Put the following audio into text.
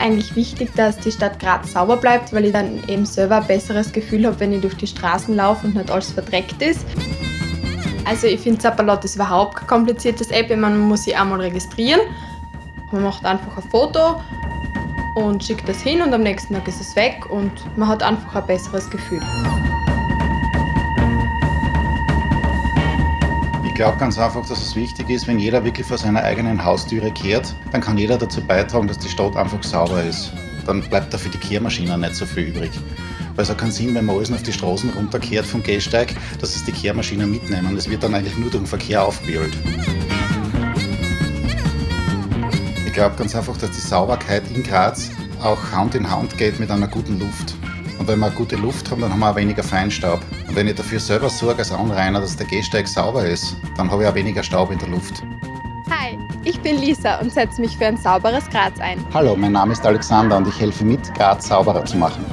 eigentlich wichtig, dass die Stadt Graz sauber bleibt, weil ich dann eben selber ein besseres Gefühl habe, wenn ich durch die Straßen laufe und nicht alles verdreckt ist. Also ich finde Zappalot ist überhaupt kein kompliziertes App, man muss sich einmal registrieren. Man macht einfach ein Foto und schickt das hin und am nächsten Tag ist es weg und man hat einfach ein besseres Gefühl. Glaube ganz einfach, dass es wichtig ist, wenn jeder wirklich vor seiner eigenen Haustüre kehrt, dann kann jeder dazu beitragen, dass die Stadt einfach sauber ist. Dann bleibt da für die Kehrmaschinen nicht so viel übrig. Weil es hat keinen Sinn, wenn man alles auf die Straßen runterkehrt vom Gehsteig, dass es die Kehrmaschinen mitnehmen. Das wird dann eigentlich nur durch den Verkehr aufgebildet. Ich glaube ganz einfach, dass die Sauberkeit in Graz auch Hand in Hand geht mit einer guten Luft. Und wenn wir gute Luft haben, dann haben wir auch weniger Feinstaub. Und wenn ich dafür selber sorge als Anrainer, dass der Gehsteig sauber ist, dann habe ich auch weniger Staub in der Luft. Hi, ich bin Lisa und setze mich für ein sauberes Graz ein. Hallo, mein Name ist Alexander und ich helfe mit, Graz sauberer zu machen.